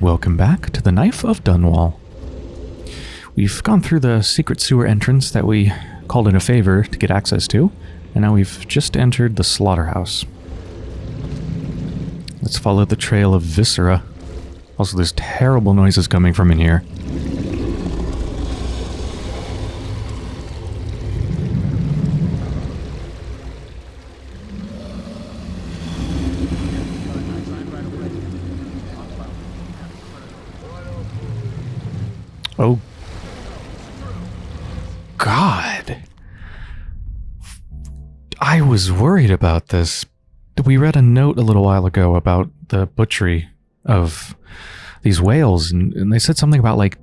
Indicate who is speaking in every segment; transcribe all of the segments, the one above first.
Speaker 1: Welcome back to the Knife of Dunwall. We've gone through the secret sewer entrance that we called in a favor to get access to, and now we've just entered the slaughterhouse. Let's follow the trail of viscera. Also, there's terrible noises coming from in here. Oh. God. I was worried about this. We read a note a little while ago about the butchery of these whales, and, and they said something about like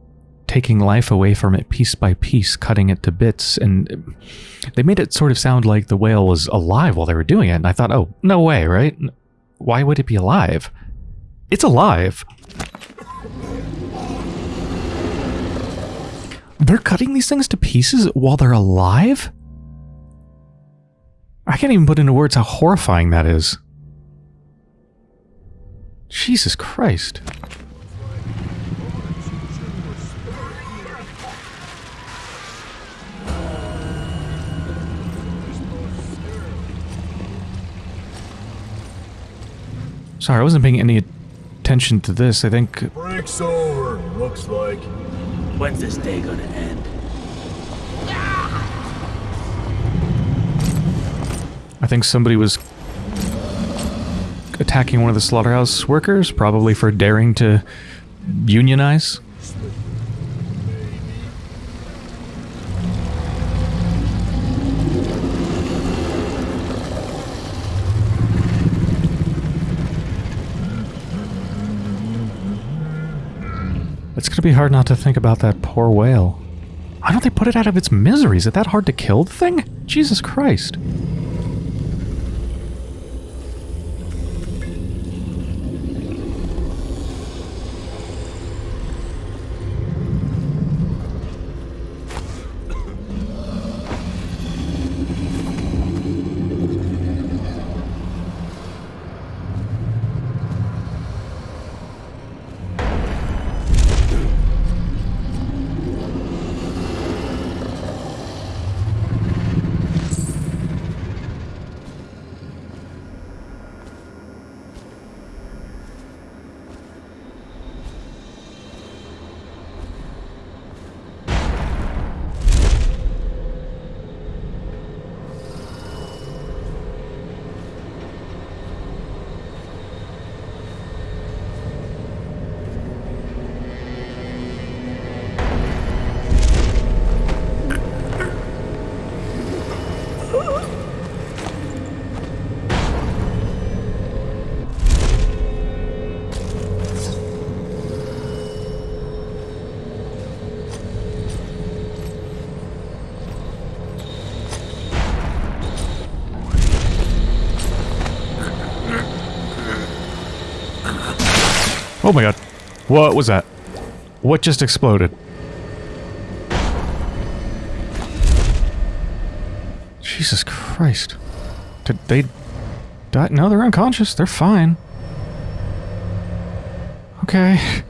Speaker 1: taking life away from it piece by piece, cutting it to bits, and they made it sort of sound like the whale was alive while they were doing it. And I thought, oh, no way, right? Why would it be alive? It's alive. They're cutting these things to pieces while they're alive? I can't even put into words how horrifying that is. Jesus Christ. Sorry, I wasn't paying any attention to this. I think...
Speaker 2: Break's over, looks like.
Speaker 3: When's this day gonna end?
Speaker 1: I think somebody was attacking one of the slaughterhouse workers, probably for daring to unionize. It's gonna be hard not to think about that poor whale. Why don't they put it out of its misery? Is it that hard to kill the thing? Jesus Christ. Oh my god. What was that? What just exploded? Jesus Christ. Did they die? No, they're unconscious. They're fine. Okay.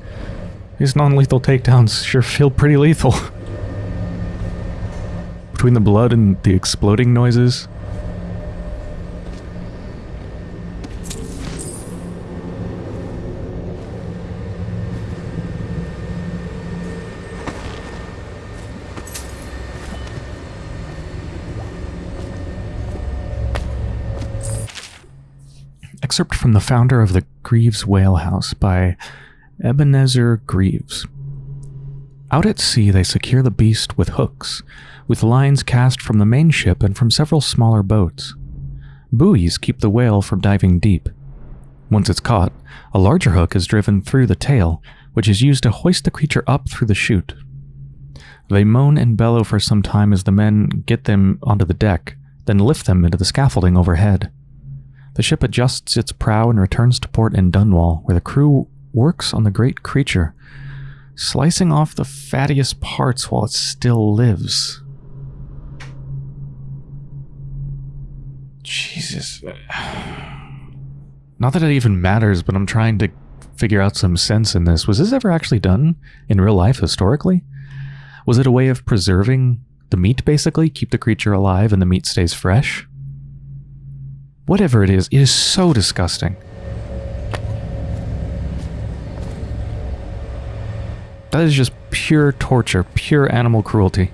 Speaker 1: These non-lethal takedowns sure feel pretty lethal. Between the blood and the exploding noises. Excerpt from the founder of the Greaves Whale House by Ebenezer Greaves. Out at sea, they secure the beast with hooks, with lines cast from the main ship and from several smaller boats. Buoys keep the whale from diving deep. Once it's caught, a larger hook is driven through the tail, which is used to hoist the creature up through the chute. They moan and bellow for some time as the men get them onto the deck, then lift them into the scaffolding overhead. The ship adjusts its prow and returns to port in Dunwall, where the crew works on the great creature, slicing off the fattiest parts while it still lives. Jesus. Not that it even matters, but I'm trying to figure out some sense in this. Was this ever actually done in real life historically? Was it a way of preserving the meat, basically? Keep the creature alive and the meat stays fresh? Whatever it is, it is so disgusting. That is just pure torture, pure animal cruelty.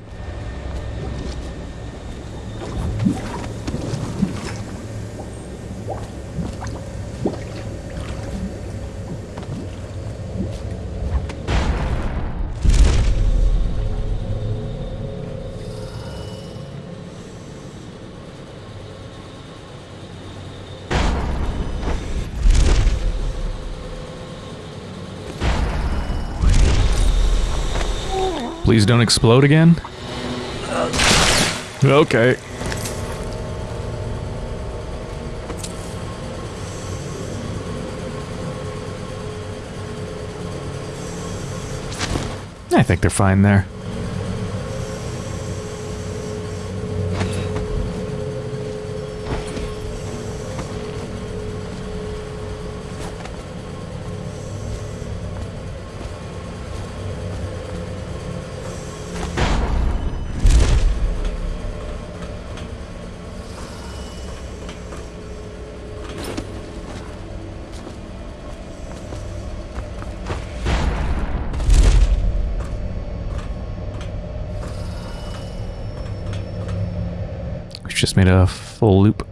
Speaker 1: Don't explode again. Okay. I think they're fine there. Just made a full loop.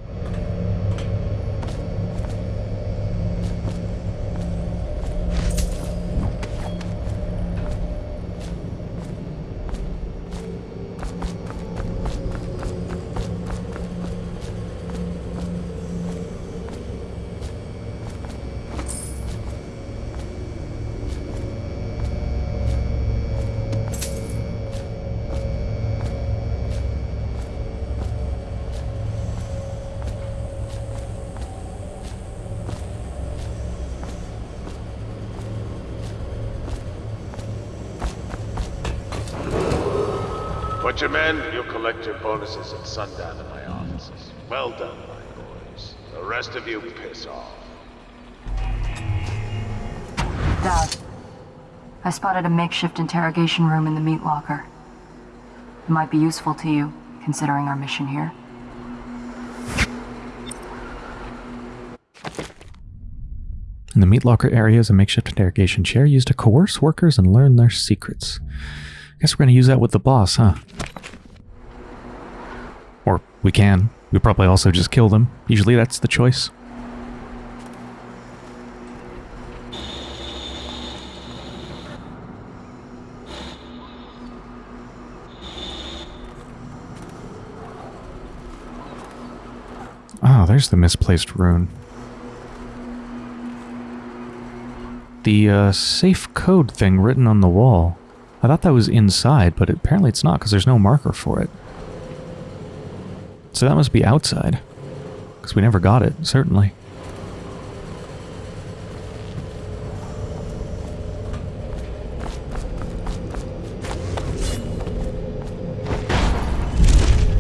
Speaker 4: Put your men, you'll collect your bonuses at sundown in my offices. Well done, my boys. The rest of you piss off.
Speaker 5: Daud, I spotted a makeshift interrogation room in the meat locker. It might be useful to you, considering our mission here.
Speaker 1: In the meat locker area is a makeshift interrogation chair used to coerce workers and learn their secrets. Guess we're going to use that with the boss, huh? We can. We probably also just kill them. Usually that's the choice. Oh, there's the misplaced rune. The uh, safe code thing written on the wall. I thought that was inside, but apparently it's not because there's no marker for it. So that must be outside. Because we never got it, certainly.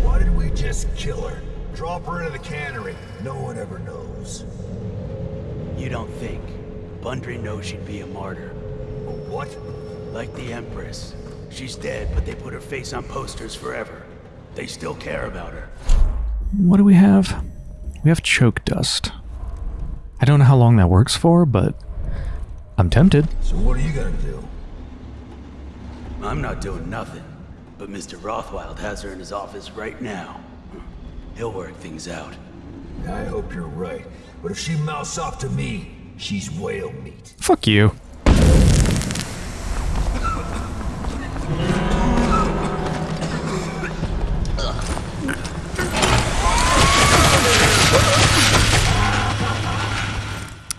Speaker 2: Why did we just kill her? Drop her into the cannery. No one ever knows.
Speaker 3: You don't think. Bundry knows she'd be a martyr.
Speaker 2: What?
Speaker 3: Like the Empress. She's dead, but they put her face on posters forever. They still care about her.
Speaker 1: What do we have? We have choke dust. I don't know how long that works for, but I'm tempted.
Speaker 2: So what are you gonna do?
Speaker 3: I'm not doing nothing. But Mr. Rothwild has her in his office right now. He'll work things out.
Speaker 2: I hope you're right. But if she mouths off to me, she's whale meat.
Speaker 1: Fuck you.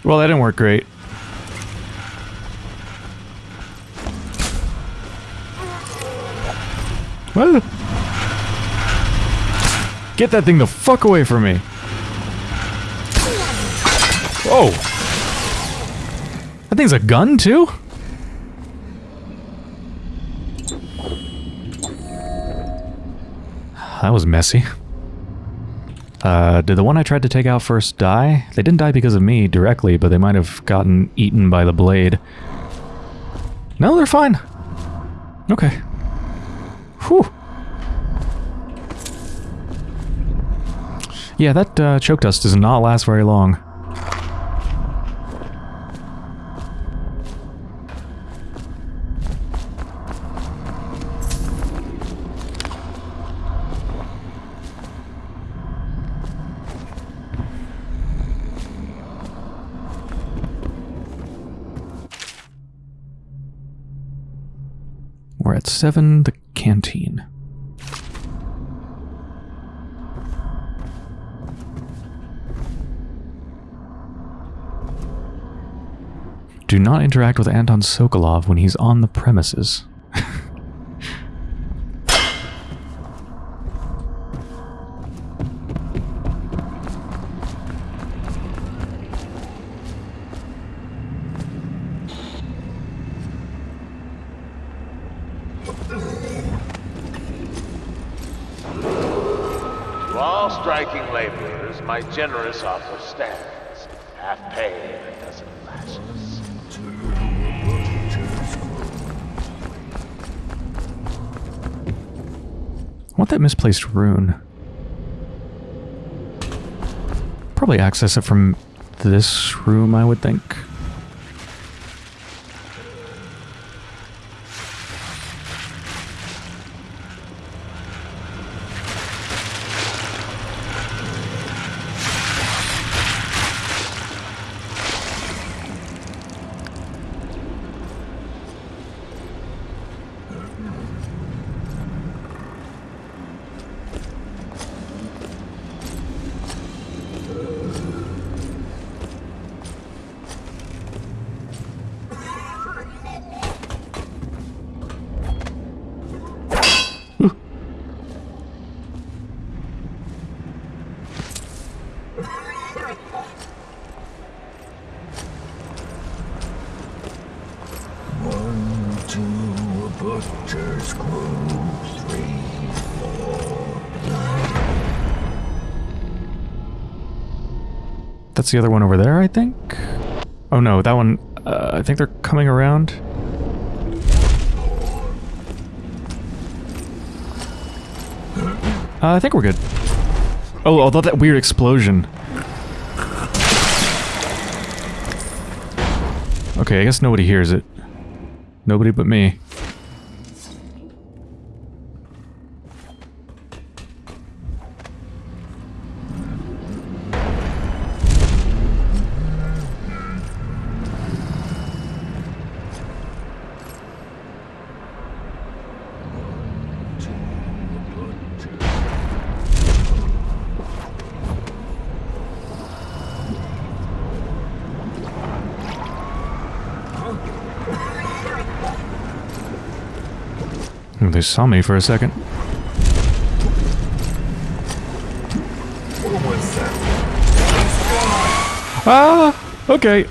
Speaker 1: Well, that didn't work great. What? Get that thing the fuck away from me. Whoa. That thing's a gun, too? That was messy. Uh, did the one I tried to take out first die? They didn't die because of me directly, but they might have gotten eaten by the blade. No, they're fine. Okay. Whew. Yeah, that uh, choke dust does not last very long. We're at 7, the canteen. Do not interact with Anton Sokolov when he's on the premises.
Speaker 4: To all striking laborers, my generous offer stands. Half pay a dozen lashes.
Speaker 1: I that misplaced rune. Probably access it from this room, I would think.
Speaker 2: One, two, a butcher's crew. Three, four.
Speaker 1: That's the other one over there, I think? Oh no, that one... Uh, I think they're coming around. Uh, I think we're good. Oh, although that weird explosion. Okay, I guess nobody hears it. Nobody but me. Oh, They saw me for a second. Ah! Okay.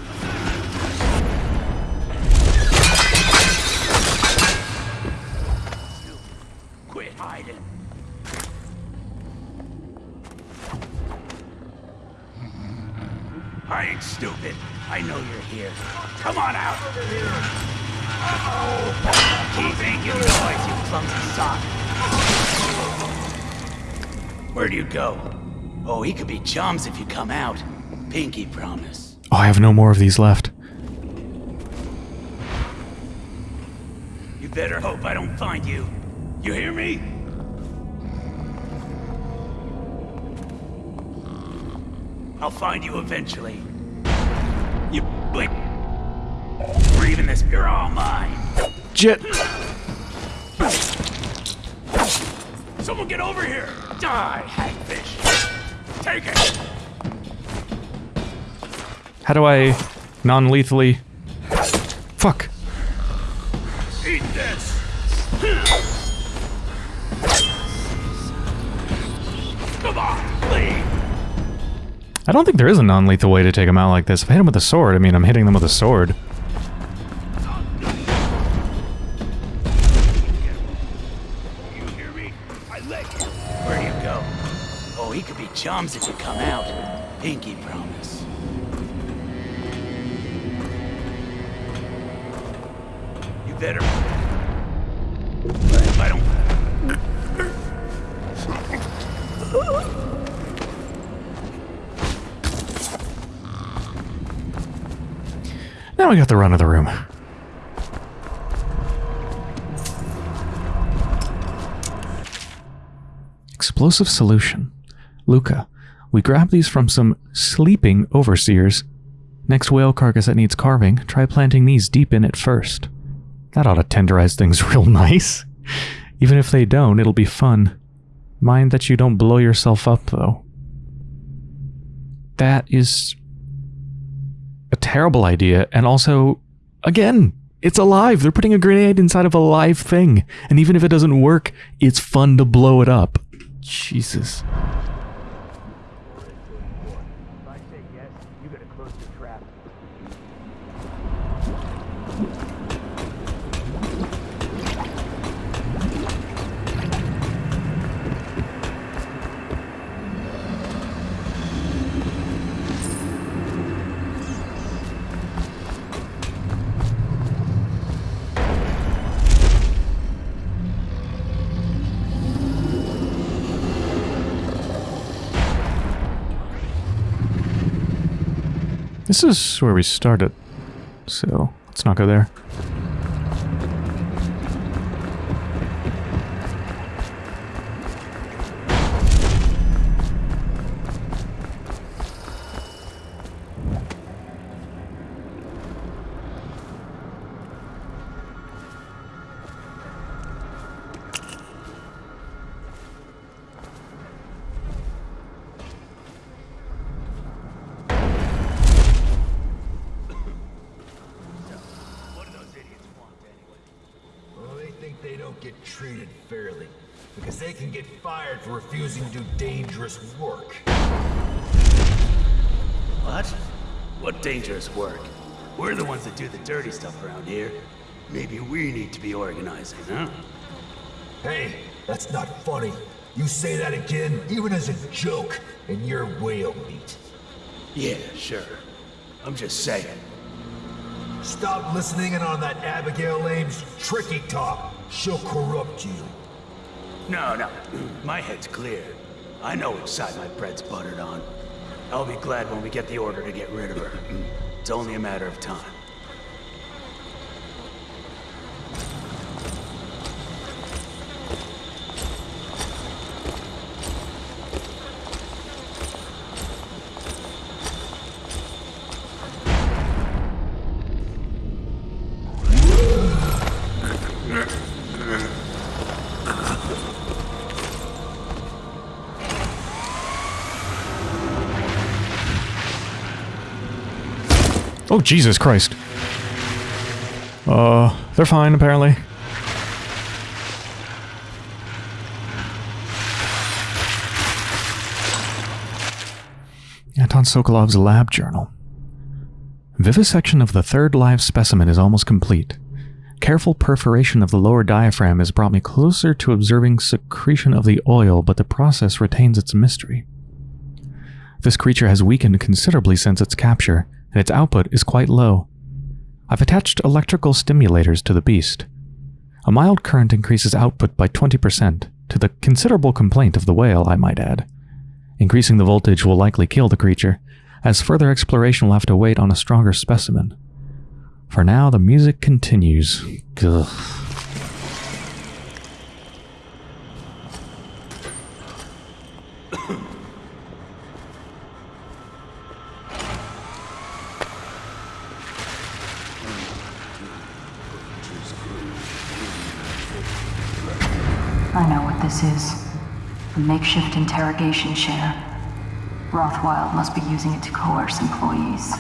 Speaker 3: You go? Oh, he could be chums if you come out. Pinky promise.
Speaker 1: Oh, I have no more of these left.
Speaker 3: You better hope I don't find you. You hear me? I'll find you eventually. You. We're even this. You're all mine.
Speaker 1: Jet!
Speaker 3: Someone get over here! Die, hagfish! Take it!
Speaker 1: How do I non-lethally... Fuck.
Speaker 3: Eat this! Come on, leave!
Speaker 1: I don't think there is a non-lethal way to take them out like this. If I hit them with a sword, I mean, I'm hitting them with a sword.
Speaker 3: Pinky promise. You better... I don't...
Speaker 1: Now we got the run of the room. Explosive solution. Luca, we grab these from some sleeping overseers. Next whale carcass that needs carving, try planting these deep in it first. That ought to tenderize things real nice. Even if they don't, it'll be fun. Mind that you don't blow yourself up, though. That is a terrible idea, and also, again, it's alive. They're putting a grenade inside of a live thing, and even if it doesn't work, it's fun to blow it up. Jesus. This is where we started, so let's not go there.
Speaker 2: Treated fairly. Because they can get fired for refusing to do dangerous work.
Speaker 3: What? What dangerous work? We're the ones that do the dirty stuff around here. Maybe we need to be organizing, huh?
Speaker 2: Hey, that's not funny. You say that again, even as a joke, and you're whale meat.
Speaker 3: Yeah, sure. I'm just saying.
Speaker 2: Stop listening in on that Abigail Ames tricky talk. She'll corrupt you.
Speaker 3: No, no. My head's clear. I know which side my bread's buttered on. I'll be glad when we get the order to get rid of her. It's only a matter of time.
Speaker 1: Oh, Jesus Christ. Uh, they're fine, apparently. Anton Sokolov's lab journal. Vivisection of the third live specimen is almost complete. Careful perforation of the lower diaphragm has brought me closer to observing secretion of the oil, but the process retains its mystery. This creature has weakened considerably since its capture, and its output is quite low. I've attached electrical stimulators to the beast. A mild current increases output by 20%, to the considerable complaint of the whale, I might add. Increasing the voltage will likely kill the creature, as further exploration will have to wait on a stronger specimen. For now, the music continues.
Speaker 5: This is. A makeshift interrogation chair. Rothwild must be using it to coerce employees.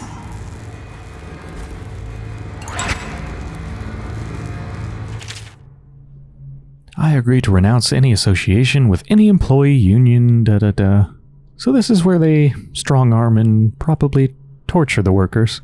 Speaker 1: I agree to renounce any association with any employee union, da da da. So this is where they strong arm and probably torture the workers.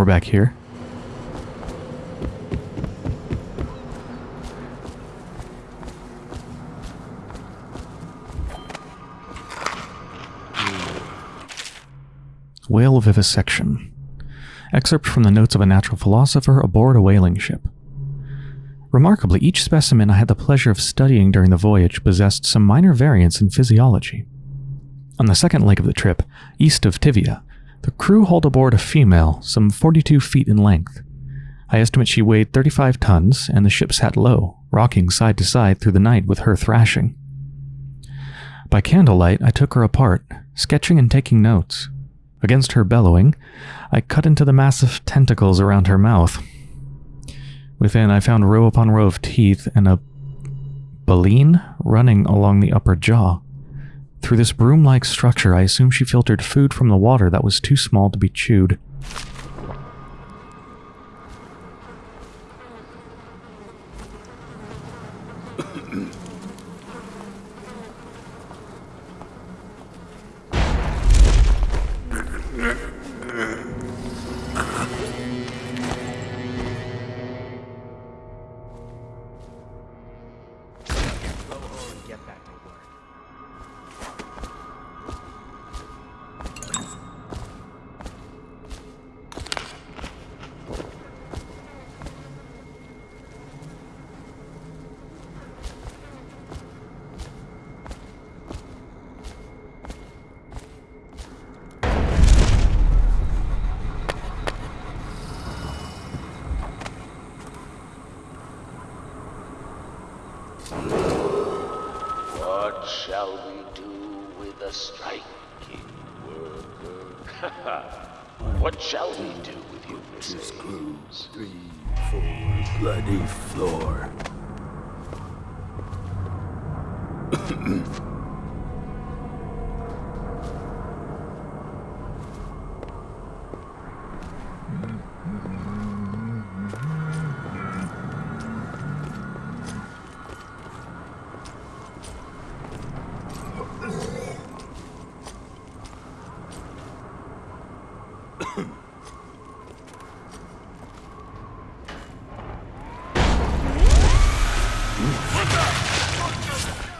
Speaker 1: We're back here. Whale vivisection. Excerpt from the notes of a natural philosopher aboard a whaling ship. Remarkably, each specimen I had the pleasure of studying during the voyage possessed some minor variance in physiology. On the second leg of the trip, east of Tyvia, the crew hauled aboard a female, some 42 feet in length. I estimate she weighed 35 tons, and the ship sat low, rocking side to side through the night with her thrashing. By candlelight, I took her apart, sketching and taking notes. Against her bellowing, I cut into the massive tentacles around her mouth. Within, I found row upon row of teeth and a baleen running along the upper jaw. Through this broom-like structure, I assume she filtered food from the water that was too small to be chewed.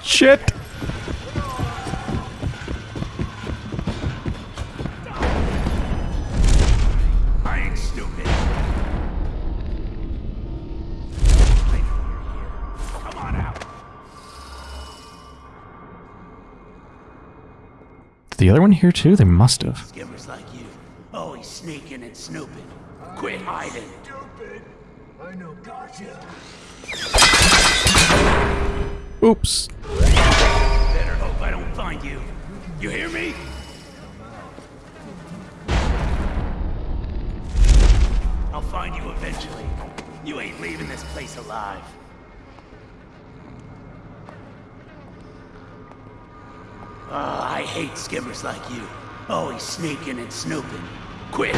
Speaker 1: Shit!
Speaker 3: I ain't stupid. Come on out.
Speaker 1: Is the other one here too? They must have.
Speaker 3: Skimmers like and snooping. Quit hiding.
Speaker 2: Stupid. I know, gotcha.
Speaker 1: Oops.
Speaker 3: Better hope I don't find you. You hear me? I'll find you eventually. You ain't leaving this place alive. Ah, I hate skimmers like you. Always sneaking and snooping. Quit.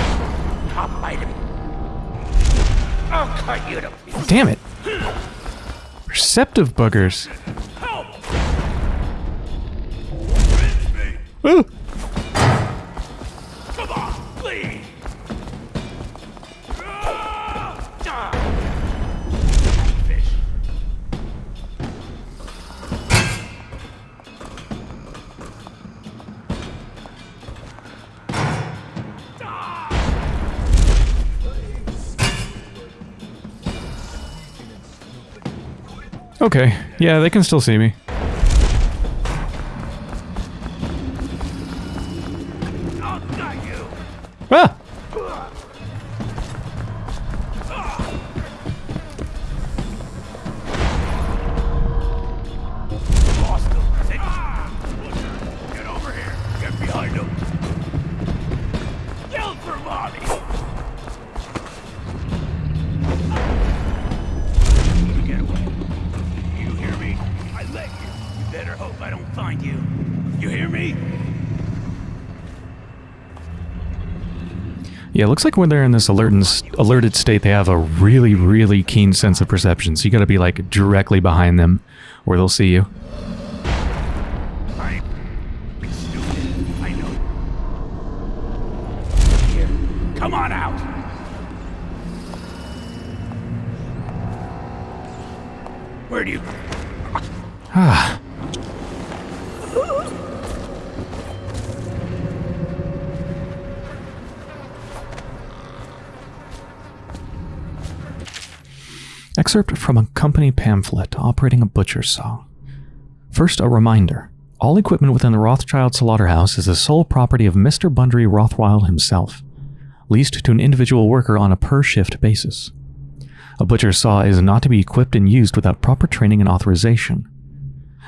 Speaker 3: I'll bite him. I'll cut you to pieces.
Speaker 1: Damn it. Perceptive buggers.
Speaker 3: Help!
Speaker 1: Ooh. Okay. Yeah, they can still see me. Looks like when they're in this alert alerted state, they have a really, really keen sense of perception. So you gotta be like directly behind them where they'll see you. Excerpt from a company pamphlet operating a butcher saw. First, a reminder. All equipment within the Rothwild slaughterhouse is the sole property of Mr. Bundry Rothwild himself, leased to an individual worker on a per-shift basis. A butcher saw is not to be equipped and used without proper training and authorization.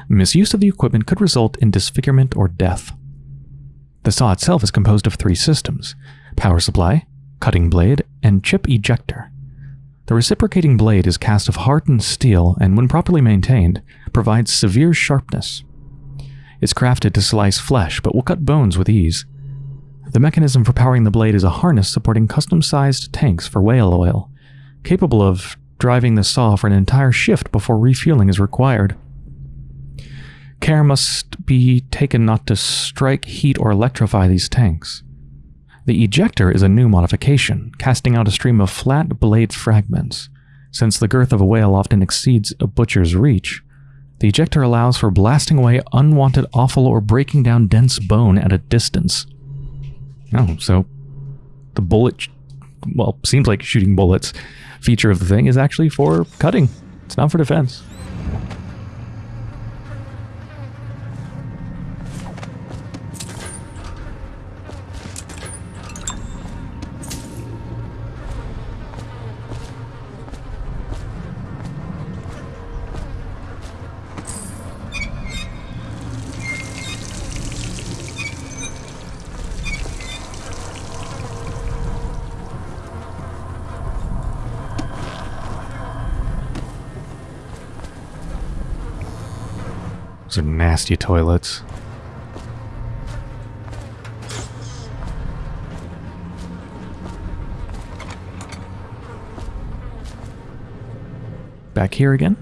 Speaker 1: Misuse of the equipment could result in disfigurement or death. The saw itself is composed of three systems power supply, cutting blade, and chip ejector. The reciprocating blade is cast of hardened steel and, when properly maintained, provides severe sharpness. It's crafted to slice flesh but will cut bones with ease. The mechanism for powering the blade is a harness supporting custom sized tanks for whale oil, capable of driving the saw for an entire shift before refueling is required. Care must be taken not to strike, heat, or electrify these tanks. The ejector is a new modification, casting out a stream of flat blade fragments. Since the girth of a whale often exceeds a butcher's reach, the ejector allows for blasting away unwanted offal or breaking down dense bone at a distance. Oh, so the bullet, well, seems like shooting bullets feature of the thing is actually for cutting. It's not for defense. Those are nasty toilets. Back here again?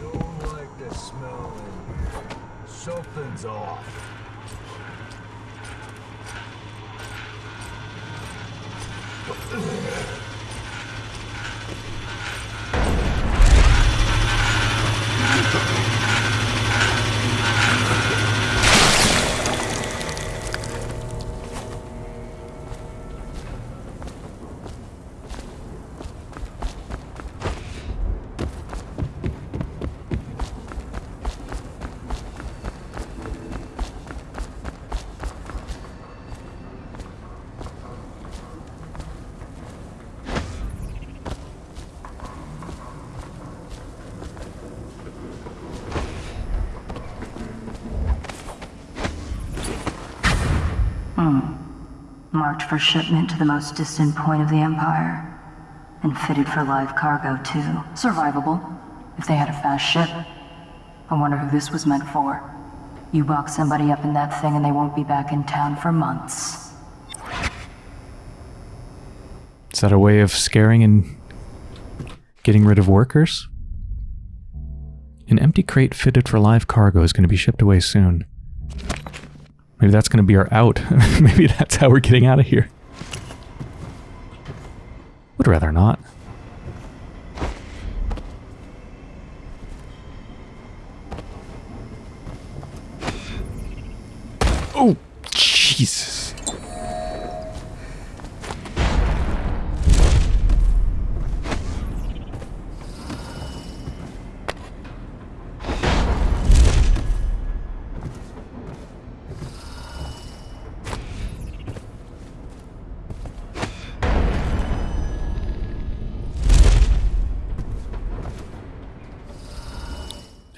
Speaker 2: Don't like the smell in here. Something's off. Hmm.
Speaker 5: Marked for shipment to the most distant point of the Empire. And fitted for live cargo, too. Survivable, if they had a fast ship. I wonder who this was meant for. You box somebody up in that thing and they won't be back in town for months.
Speaker 1: Is that a way of scaring and getting rid of workers? An empty crate fitted for live cargo is going to be shipped away soon. Maybe that's going to be our out. Maybe that's how we're getting out of here. Would rather not. Oh, Jesus.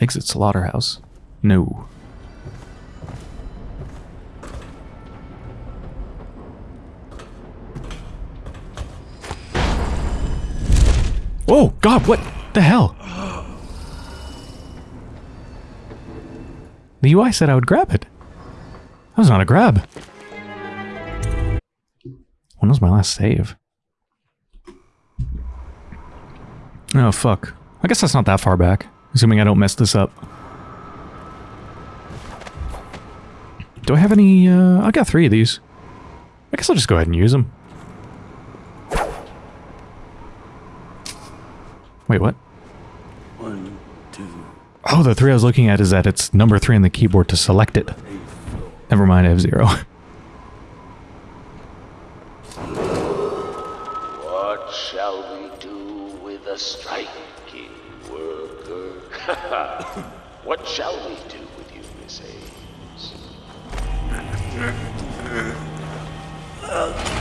Speaker 1: Exit slaughterhouse. No. Oh, God, what the hell? The UI said I would grab it. That was not a grab. When was my last save? Oh, fuck. I guess that's not that far back, assuming I don't mess this up. Do I have any, uh, I got three of these. I guess I'll just go ahead and use them. Wait, what?
Speaker 3: One, two.
Speaker 1: Oh, the three I was looking at is that it's number three on the keyboard to select it. Never mind, I have zero.
Speaker 4: What shall we do with a? what shall we do with you, Miss Ames?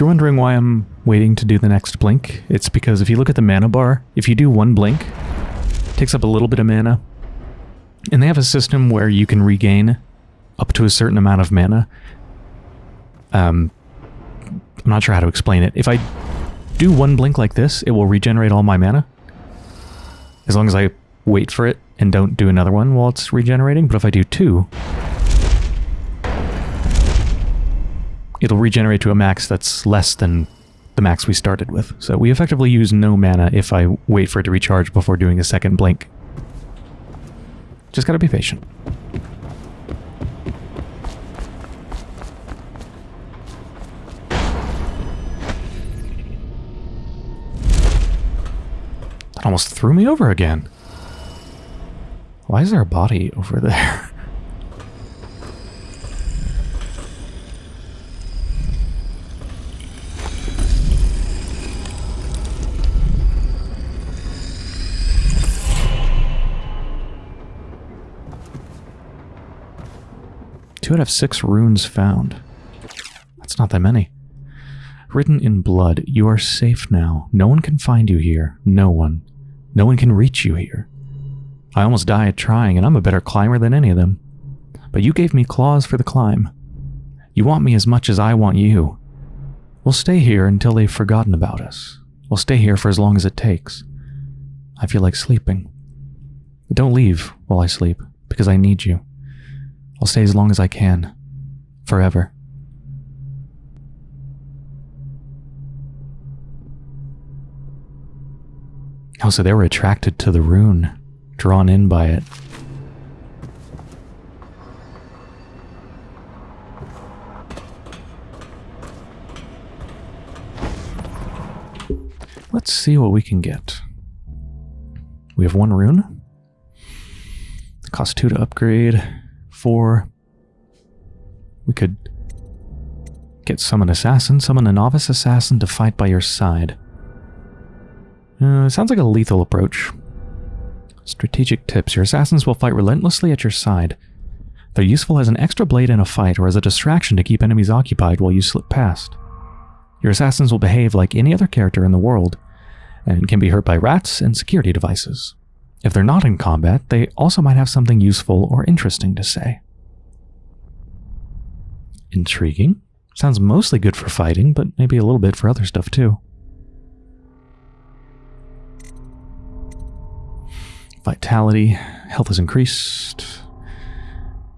Speaker 1: you're wondering why I'm waiting to do the next blink, it's because if you look at the mana bar, if you do one blink, it takes up a little bit of mana. And they have a system where you can regain up to a certain amount of mana. Um, I'm not sure how to explain it. If I do one blink like this, it will regenerate all my mana. As long as I wait for it and don't do another one while it's regenerating. But if I do two, it'll regenerate to a max that's less than the max we started with. So we effectively use no mana if I wait for it to recharge before doing a second blink. Just gotta be patient. That almost threw me over again. Why is there a body over there? Two out of six runes found. That's not that many. Written in blood, you are safe now. No one can find you here. No one. No one can reach you here. I almost died trying, and I'm a better climber than any of them. But you gave me claws for the climb. You want me as much as I want you. We'll stay here until they've forgotten about us. We'll stay here for as long as it takes. I feel like sleeping. But don't leave while I sleep, because I need you. I'll stay as long as I can. Forever. Oh, so they were attracted to the rune, drawn in by it. Let's see what we can get. We have one rune. Cost two to upgrade. Four. We could get summon assassin, summon a novice assassin to fight by your side. Uh, sounds like a lethal approach. Strategic tips. Your assassins will fight relentlessly at your side. They're useful as an extra blade in a fight or as a distraction to keep enemies occupied while you slip past. Your assassins will behave like any other character in the world and can be hurt by rats and security devices. If they're not in combat, they also might have something useful or interesting to say. Intriguing. Sounds mostly good for fighting, but maybe a little bit for other stuff too. Vitality. Health is increased.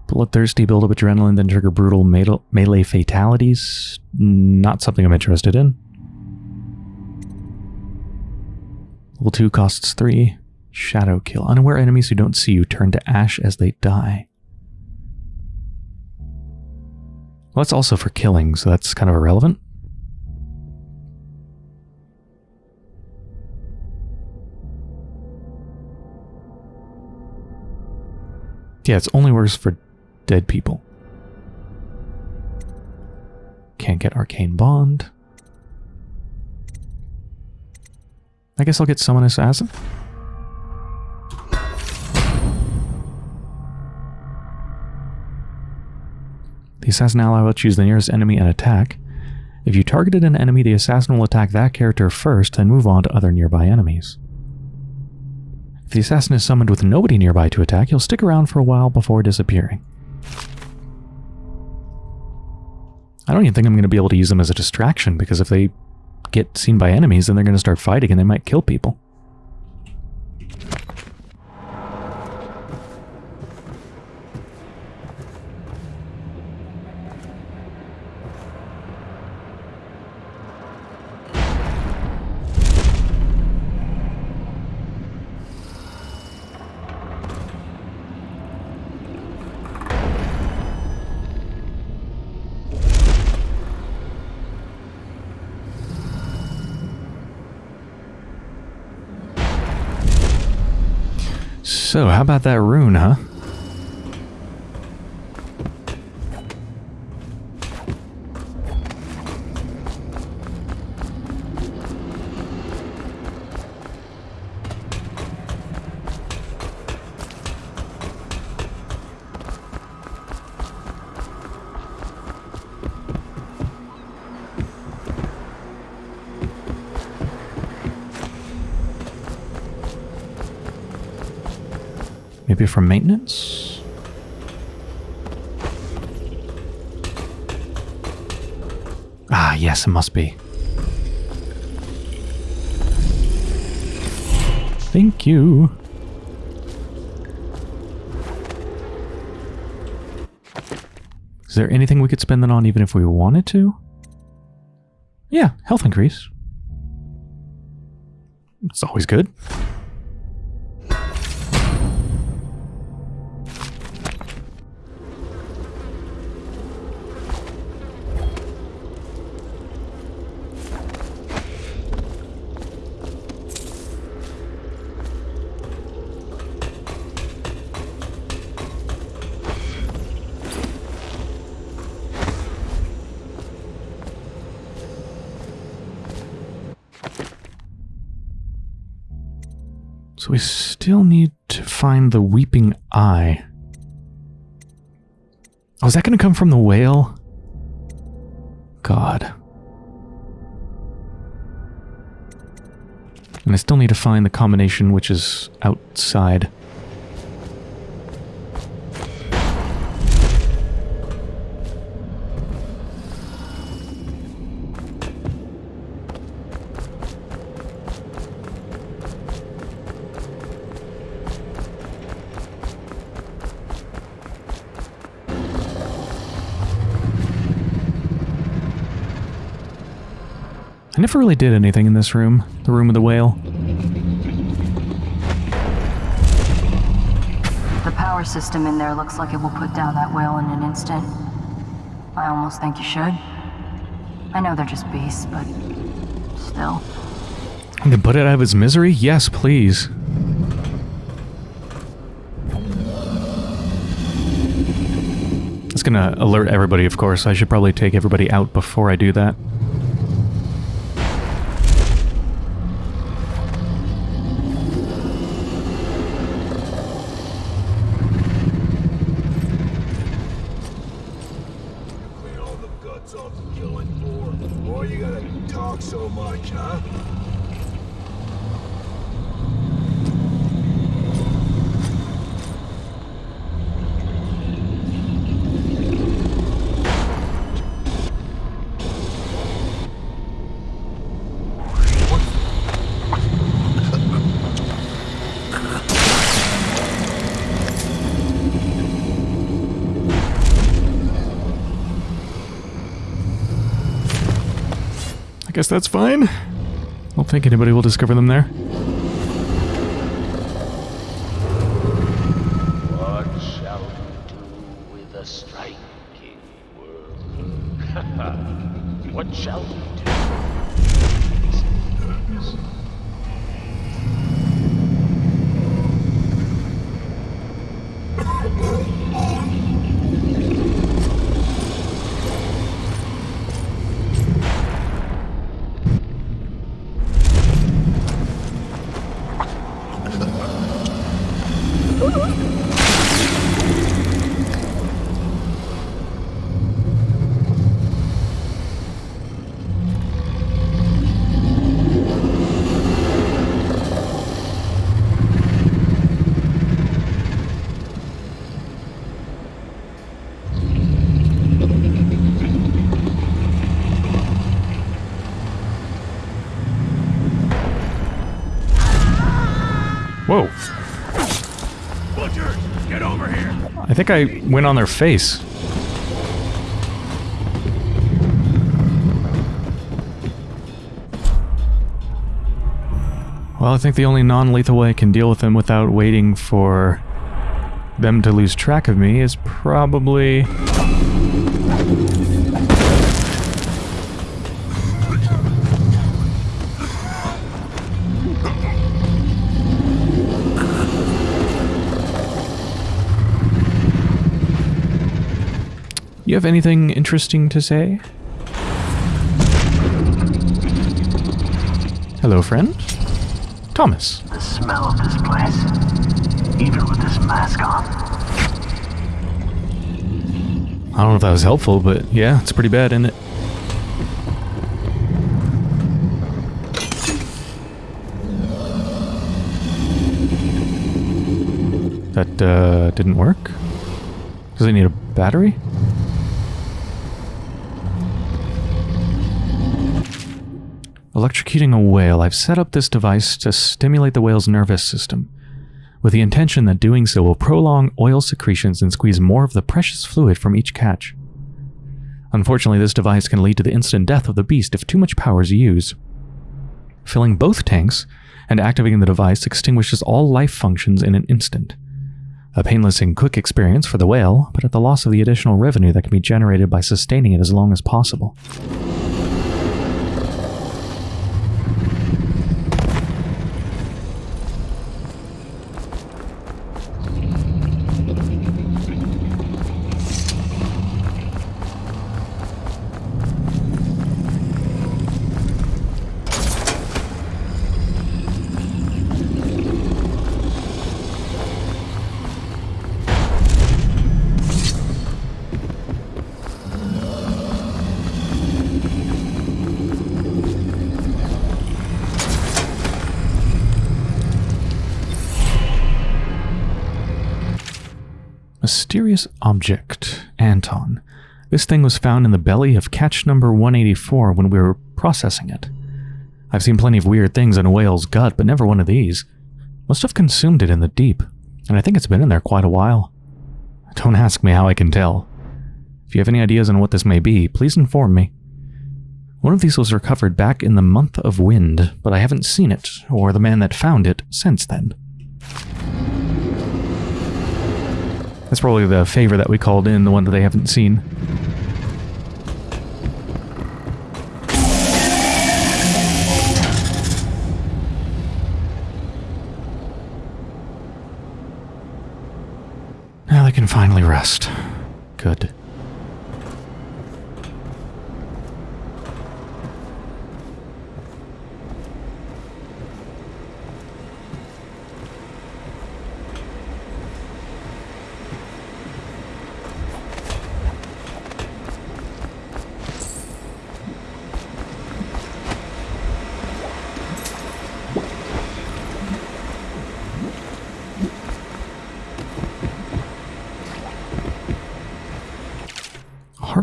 Speaker 1: Bloodthirsty, build up adrenaline, then trigger brutal melee fatalities. Not something I'm interested in. Level 2 costs 3. Shadow kill. Unaware enemies who don't see you turn to ash as they die. Well, that's also for killing, so that's kind of irrelevant. Yeah, it's only worse for dead people. Can't get Arcane Bond. I guess I'll get Summon Assassin. Assassin ally will choose the nearest enemy and attack. If you targeted an enemy, the assassin will attack that character first, then move on to other nearby enemies. If the assassin is summoned with nobody nearby to attack, he'll stick around for a while before disappearing. I don't even think I'm going to be able to use them as a distraction, because if they get seen by enemies, then they're going to start fighting and they might kill people. How about that rune, huh? Maybe from maintenance? Ah, yes, it must be. Thank you. Is there anything we could spend that on even if we wanted to? Yeah, health increase. It's always good. We still need to find the Weeping Eye. Oh, is that going to come from the whale? God. And I still need to find the combination which is outside. Never really did anything in this room, the room of the whale.
Speaker 5: The power system in there looks like it will put down that whale in an instant. I almost think you should. I know they're just beasts, but still.
Speaker 1: To put it out of its misery? Yes, please. It's gonna alert everybody, of course. I should probably take everybody out before I do that.
Speaker 2: Clean all the guts off the killing floor. Why you gotta talk so much, huh?
Speaker 1: I guess that's fine. I don't think anybody will discover them there.
Speaker 4: What shall we do with a striking worker? what shall we do?
Speaker 1: Whoa.
Speaker 3: Butchers, get over here.
Speaker 1: I went on their face. Well, I think the only non-lethal way I can deal with them without waiting for them to lose track of me is probably... have anything interesting to say? Hello, friend. Thomas.
Speaker 6: The smell of this place, even with this mask on.
Speaker 1: I don't know if that was helpful, but yeah, it's pretty bad, isn't it? That uh, didn't work? Does it need a battery? Electrocuting a whale. I've set up this device to stimulate the whale's nervous system, with the intention that doing so will prolong oil secretions and squeeze more of the precious fluid from each catch. Unfortunately, this device can lead to the instant death of the beast if too much power is used. Filling both tanks and activating the device extinguishes all life functions in an instant. A painless and quick experience for the whale, but at the loss of the additional revenue that can be generated by sustaining it as long as possible. Mysterious object. Anton. This thing was found in the belly of catch number 184 when we were processing it. I've seen plenty of weird things in a whale's gut, but never one of these. Must have consumed it in the deep, and I think it's been in there quite a while. Don't ask me how I can tell. If you have any ideas on what this may be, please inform me. One of these was recovered back in the month of wind, but I haven't seen it, or the man that found it, since then. That's probably the favor that we called in, the one that they haven't seen. Now they can finally rest. Good.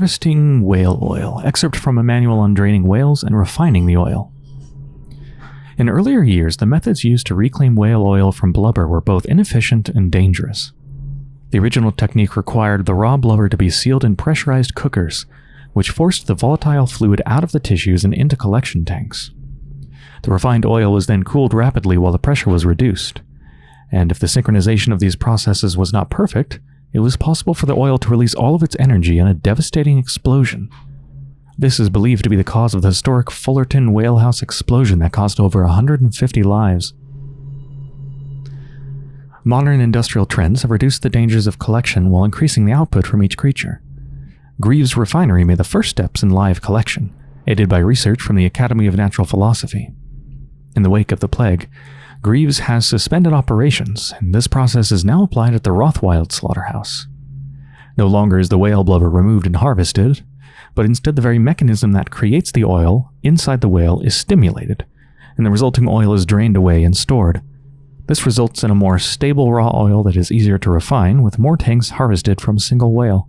Speaker 1: Harvesting whale oil. Excerpt from a manual on draining whales and refining the oil. In earlier years, the methods used to reclaim whale oil from blubber were both inefficient and dangerous. The original technique required the raw blubber to be sealed in pressurized cookers, which forced the volatile fluid out of the tissues and into collection tanks. The refined oil was then cooled rapidly while the pressure was reduced, and if the synchronization of these processes was not perfect, it was possible for the oil to release all of its energy in a devastating explosion. This is believed to be the cause of the historic Fullerton Whalehouse explosion that cost over 150 lives. Modern industrial trends have reduced the dangers of collection while increasing the output from each creature. Greaves Refinery made the first steps in live collection, aided by research from the Academy of Natural Philosophy. In the wake of the plague, Greaves has suspended operations, and this process is now applied at the Rothwild slaughterhouse. No longer is the whale blubber removed and harvested, but instead the very mechanism that creates the oil inside the whale is stimulated, and the resulting oil is drained away and stored. This results in a more stable raw oil that is easier to refine, with more tanks harvested from a single whale.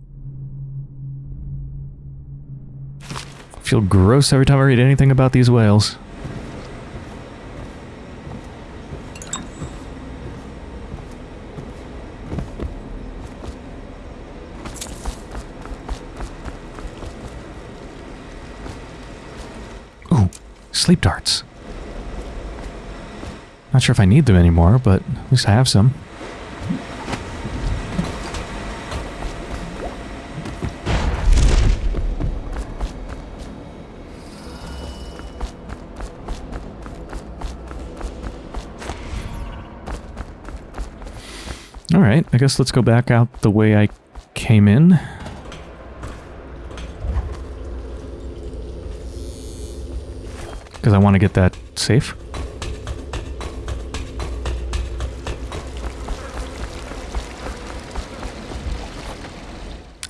Speaker 1: I feel gross every time I read anything about these whales. Sleep darts. Not sure if I need them anymore, but at least I have some. Alright, I guess let's go back out the way I came in. Because I want to get that safe.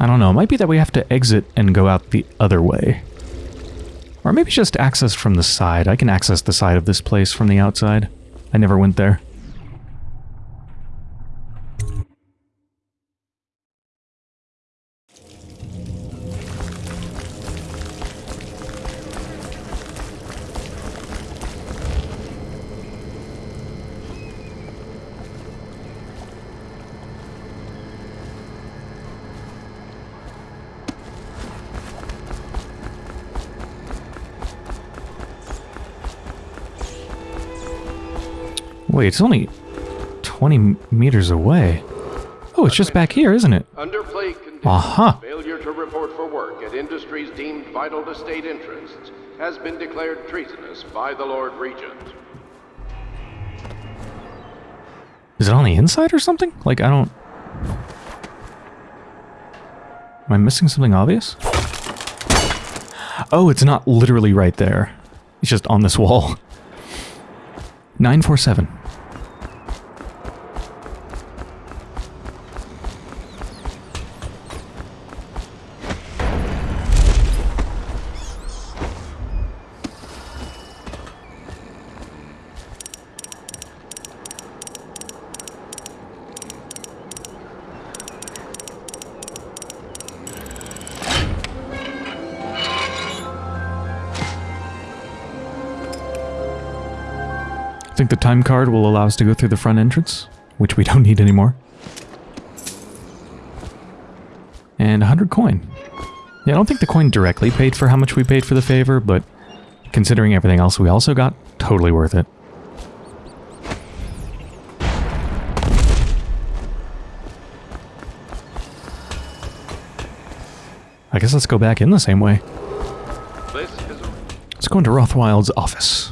Speaker 1: I don't know, it might be that we have to exit and go out the other way. Or maybe just access from the side. I can access the side of this place from the outside. I never went there. Wait, it's only 20 meters away. Oh, it's just back here, isn't it?
Speaker 7: Underplay conditions.
Speaker 1: Aha.
Speaker 7: Failure to report for work at industries deemed vital to state interests has been declared treasonous by the Lord Regent.
Speaker 1: Is it on the inside or something? Like, I don't... Am I missing something obvious? Oh, it's not literally right there. It's just on this wall. 947. The time card will allow us to go through the front entrance, which we don't need anymore. And 100 coin. Yeah, I don't think the coin directly paid for how much we paid for the favor, but considering everything else we also got, totally worth it. I guess let's go back in the same way. Let's go into Rothwild's office.